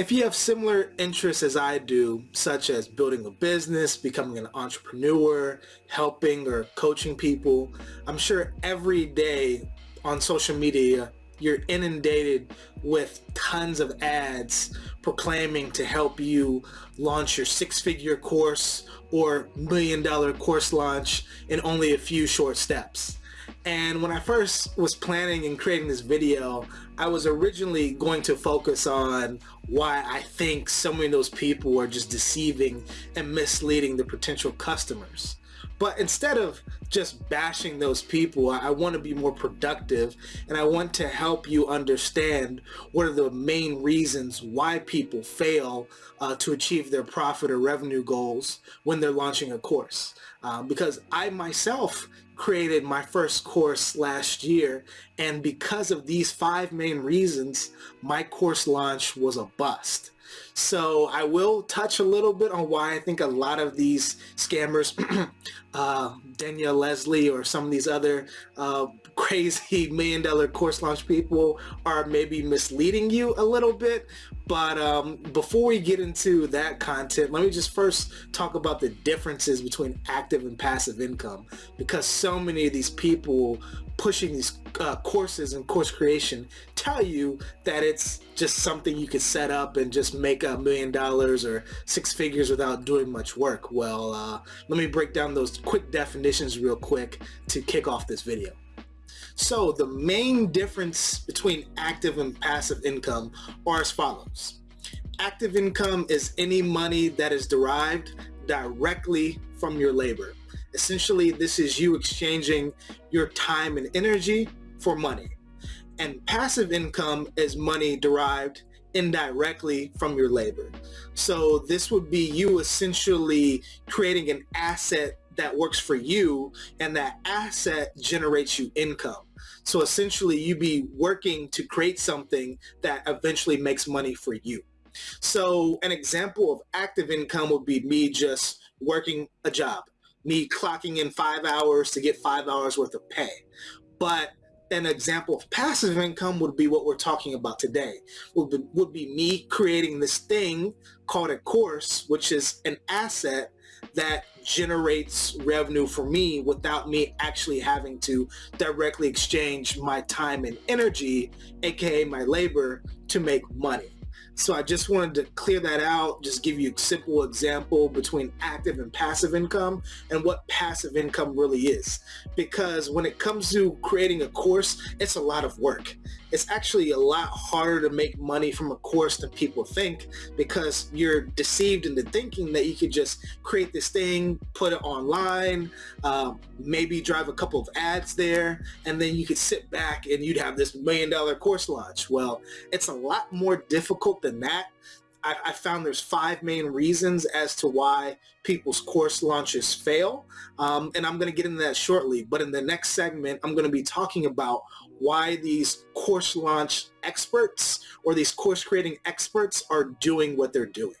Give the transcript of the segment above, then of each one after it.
If you have similar interests as I do, such as building a business, becoming an entrepreneur, helping or coaching people, I'm sure every day on social media you're inundated with tons of ads proclaiming to help you launch your six-figure course or million dollar course launch in only a few short steps. And when I first was planning and creating this video, I was originally going to focus on why I think so many of those people are just deceiving and misleading the potential customers. But instead of just bashing those people, I want to be more productive and I want to help you understand what are the main reasons why people fail uh, to achieve their profit or revenue goals when they're launching a course. Uh, because I myself created my first course last year and because of these five main reasons, my course launch was a bust. So I will touch a little bit on why I think a lot of these scammers, uh, Danielle Leslie or some of these other uh, crazy million dollar course launch people are maybe misleading you a little bit. But um, before we get into that content, let me just first talk about the differences between active and passive income because so many of these people pushing these uh, courses and course creation tell you that it's just something you could set up and just make a million dollars or six figures without doing much work. Well, uh, let me break down those quick definitions real quick to kick off this video. So the main difference between active and passive income are as follows. Active income is any money that is derived directly from your labor. Essentially, this is you exchanging your time and energy for money. And passive income is money derived indirectly from your labor. So this would be you essentially creating an asset that works for you and that asset generates you income. So essentially you be working to create something that eventually makes money for you. So an example of active income would be me just working a job me clocking in five hours to get five hours worth of pay. But an example of passive income would be what we're talking about today, would be, would be me creating this thing called a course, which is an asset that generates revenue for me without me actually having to directly exchange my time and energy, aka my labor, to make money. So I just wanted to clear that out, just give you a simple example between active and passive income and what passive income really is. Because when it comes to creating a course, it's a lot of work. It's actually a lot harder to make money from a course than people think because you're deceived into thinking that you could just create this thing, put it online, uh, maybe drive a couple of ads there, and then you could sit back and you'd have this million dollar course launch. Well, it's a lot more difficult than that. I, I, found there's five main reasons as to why people's course launches fail. Um, and I'm going to get into that shortly. But in the next segment, I'm going to be talking about why these course launch experts or these course creating experts are doing what they're doing.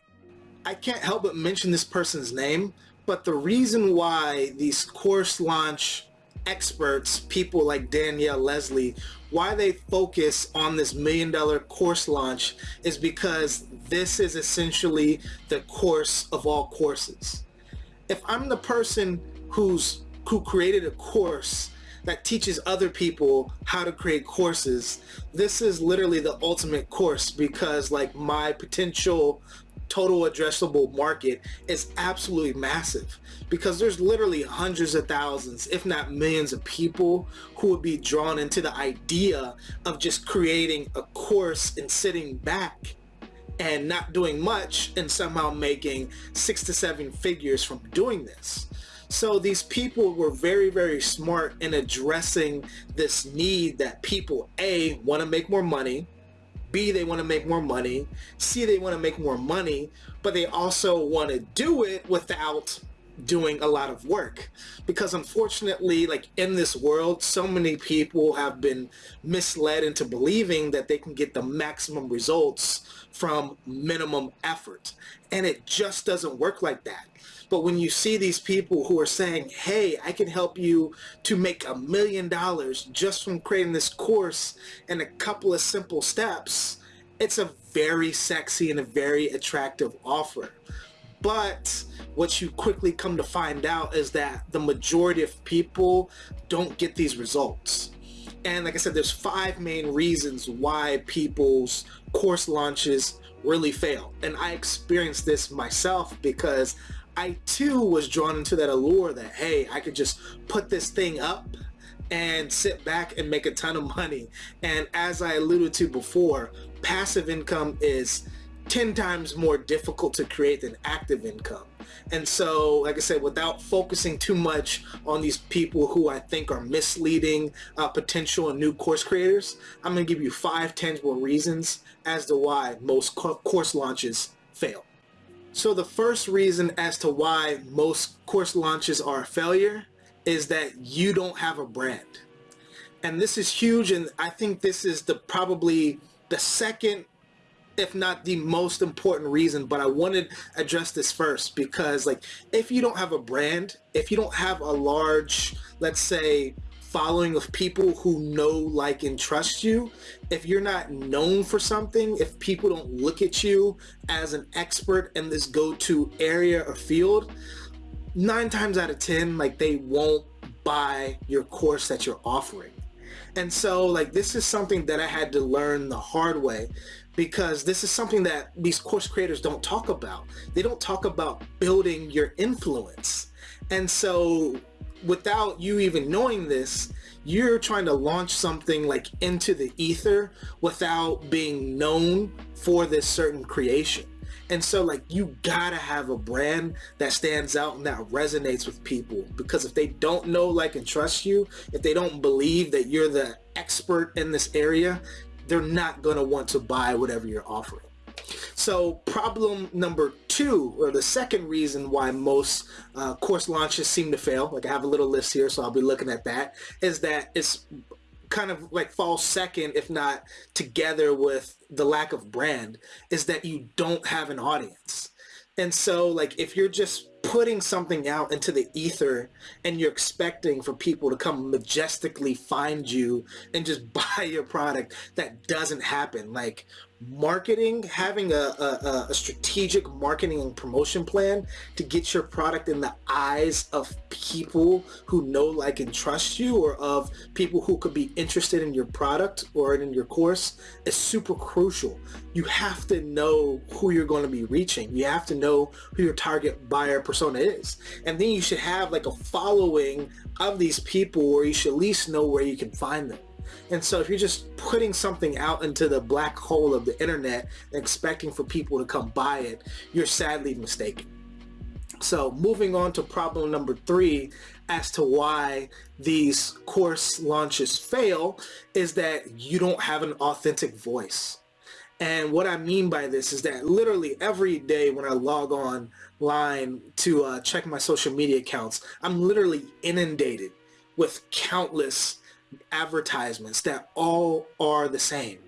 I can't help but mention this person's name, but the reason why these course launch experts, people like Danielle Leslie, why they focus on this million dollar course launch is because this is essentially the course of all courses. If I'm the person who's who created a course that teaches other people how to create courses, this is literally the ultimate course because like my potential total addressable market is absolutely massive because there's literally hundreds of thousands, if not millions of people who would be drawn into the idea of just creating a course and sitting back and not doing much and somehow making six to seven figures from doing this. So these people were very, very smart in addressing this need that people, A, want to make more money, B, they want to make more money. C, they want to make more money, but they also want to do it without doing a lot of work because unfortunately like in this world so many people have been misled into believing that they can get the maximum results from minimum effort and it just doesn't work like that but when you see these people who are saying, hey, I can help you to make a million dollars just from creating this course in a couple of simple steps, it's a very sexy and a very attractive offer. But what you quickly come to find out is that the majority of people don't get these results. And like I said, there's five main reasons why people's course launches really fail. And I experienced this myself because I too was drawn into that allure that, hey, I could just put this thing up and sit back and make a ton of money. And as I alluded to before, passive income is 10 times more difficult to create than active income. And so, like I said, without focusing too much on these people who I think are misleading uh, potential and new course creators, I'm going to give you five tangible reasons as to why most co course launches fail. So the first reason as to why most course launches are a failure is that you don't have a brand. And this is huge and I think this is the probably the second if not the most important reason but I wanted to address this first because like if you don't have a brand if you don't have a large let's say following of people who know like and trust you if you're not known for something if people don't look at you as an expert in this go-to area or field nine times out of ten like they won't buy your course that you're offering and so like this is something that I had to learn the hard way because this is something that these course creators don't talk about. They don't talk about building your influence. And so without you even knowing this, you're trying to launch something like into the ether without being known for this certain creation. And so like you gotta have a brand that stands out and that resonates with people because if they don't know, like, and trust you, if they don't believe that you're the expert in this area, they're not gonna want to buy whatever you're offering. So problem number two, or the second reason why most uh, course launches seem to fail, like I have a little list here, so I'll be looking at that, is that it's kind of like falls second, if not together with the lack of brand, is that you don't have an audience. And so like if you're just putting something out into the ether and you're expecting for people to come majestically find you and just buy your product, that doesn't happen. Like marketing, having a, a, a, strategic marketing and promotion plan to get your product in the eyes of people who know, like, and trust you or of people who could be interested in your product or in your course is super crucial. You have to know who you're going to be reaching. You have to know who your target buyer persona is. And then you should have like a following of these people where you should at least know where you can find them. And so if you're just putting something out into the black hole of the internet expecting for people to come buy it, you're sadly mistaken. So moving on to problem number three as to why these course launches fail is that you don't have an authentic voice. And what I mean by this is that literally every day when I log on line to uh, check my social media accounts, I'm literally inundated with countless advertisements that all are the same.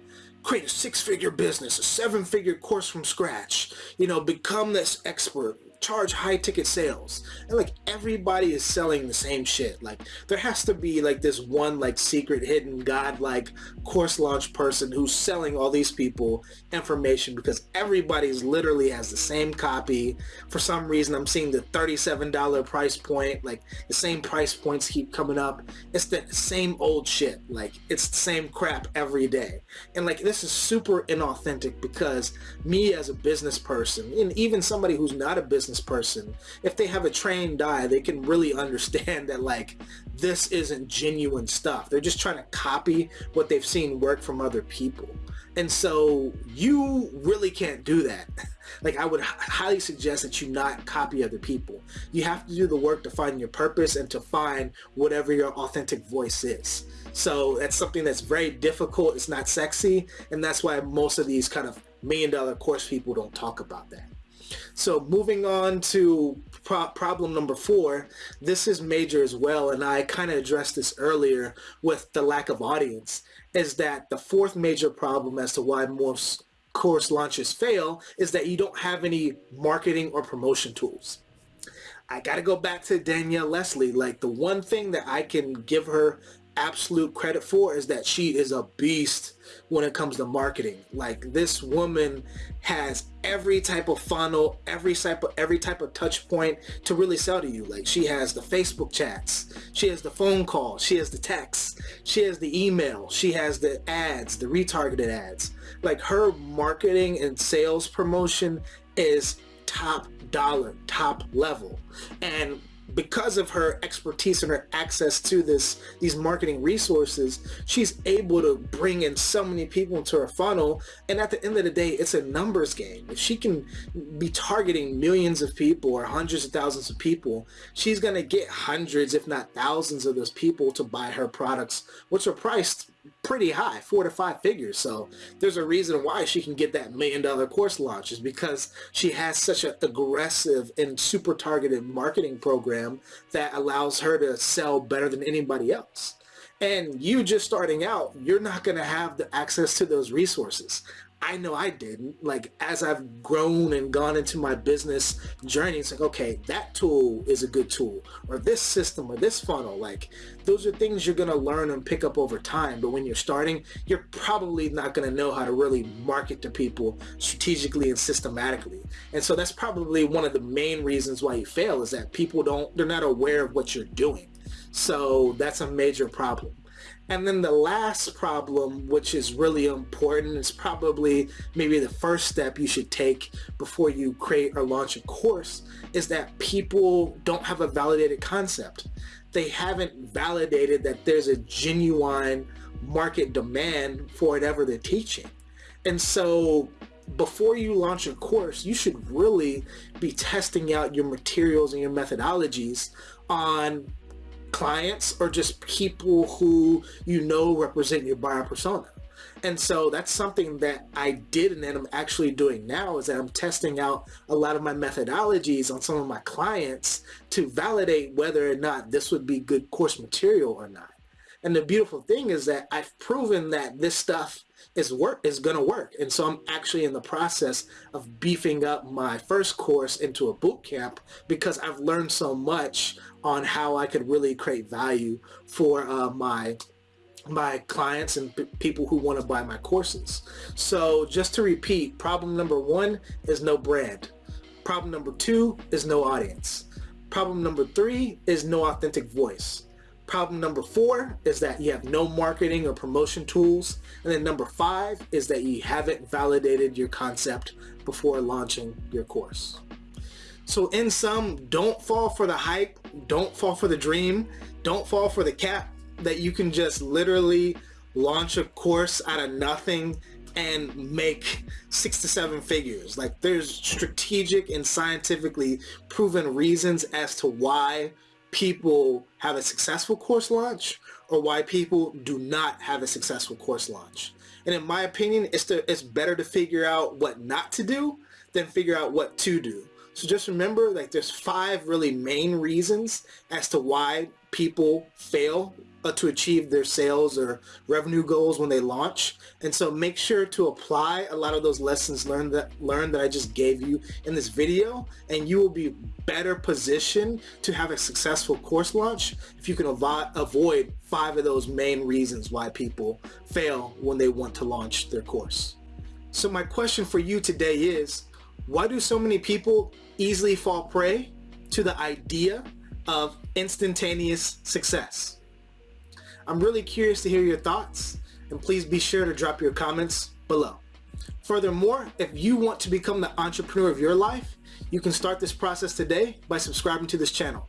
Create a six-figure business, a seven-figure course from scratch, you know, become this expert, charge high ticket sales. And like everybody is selling the same shit. Like there has to be like this one like secret hidden god like course launch person who's selling all these people information because everybody's literally has the same copy. For some reason I'm seeing the $37 price point like the same price points keep coming up. It's the same old shit. Like it's the same crap every day. And like this is super inauthentic because me as a business person and even somebody who's not a business person, if they have a trained eye, they can really understand that like this isn't genuine stuff. They're just trying to copy what they've seen work from other people. And so you really can't do that. Like I would highly suggest that you not copy other people. You have to do the work to find your purpose and to find whatever your authentic voice is. So that's something that's very difficult. It's not sexy. And that's why most of these kind of million dollar course people don't talk about that. So moving on to pro problem number four, this is major as well, and I kind of addressed this earlier with the lack of audience, is that the fourth major problem as to why most course launches fail is that you don't have any marketing or promotion tools. I got to go back to Danielle Leslie. Like the one thing that I can give her absolute credit for is that she is a beast when it comes to marketing. Like this woman has every type of funnel, every type of every type of touch point to really sell to you. Like she has the Facebook chats, she has the phone call, she has the text, she has the email, she has the ads, the retargeted ads. Like her marketing and sales promotion is top dollar, top level. And because of her expertise and her access to this these marketing resources she's able to bring in so many people into her funnel. And at the end of the day it's a numbers game. If she can be targeting millions of people or hundreds of thousands of people she's going to get hundreds if not thousands of those people to buy her products which are priced pretty high, four to five figures. So there's a reason why she can get that million dollar course launch is because she has such an aggressive and super targeted marketing program that allows her to sell better than anybody else. And you just starting out, you're not going to have the access to those resources. I know I didn't. Like as I've grown and gone into my business journey, it's like, okay, that tool is a good tool or this system or this funnel. Like those are things you're going to learn and pick up over time. But when you're starting, you're probably not going to know how to really market to people strategically and systematically. And so that's probably one of the main reasons why you fail is that people don't, they're not aware of what you're doing. So that's a major problem. And then the last problem, which is really important, is probably maybe the first step you should take before you create or launch a course, is that people don't have a validated concept. They haven't validated that there's a genuine market demand for whatever they're teaching. And so before you launch a course, you should really be testing out your materials and your methodologies on clients or just people who you know represent your buyer persona. And so that's something that I did and that I'm actually doing now is that I'm testing out a lot of my methodologies on some of my clients to validate whether or not this would be good course material or not. And the beautiful thing is that I've proven that this stuff is work is going to work. And so I'm actually in the process of beefing up my first course into a boot camp because I've learned so much on how I could really create value for uh, my my clients and people who want to buy my courses. So just to repeat, problem number one is no brand. Problem number two is no audience. Problem number three is no authentic voice. Problem number four is that you have no marketing or promotion tools. And then number five is that you haven't validated your concept before launching your course. So in sum, don't fall for the hype, don't fall for the dream, don't fall for the cap that you can just literally launch a course out of nothing and make six to seven figures. Like there's strategic and scientifically proven reasons as to why people have a successful course launch or why people do not have a successful course launch. And in my opinion, it's, to, it's better to figure out what not to do than figure out what to do. So just remember, like there's five really main reasons as to why people fail uh, to achieve their sales or revenue goals when they launch. And so make sure to apply a lot of those lessons learned that learned that I just gave you in this video, and you will be better positioned to have a successful course launch if you can avoid five of those main reasons why people fail when they want to launch their course. So my question for you today is, why do so many people easily fall prey to the idea of instantaneous success? I'm really curious to hear your thoughts and please be sure to drop your comments below. Furthermore, if you want to become the entrepreneur of your life, you can start this process today by subscribing to this channel.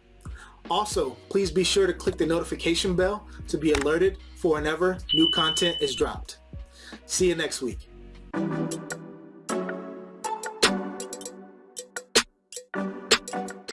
Also, please be sure to click the notification bell to be alerted for whenever new content is dropped. See you next week.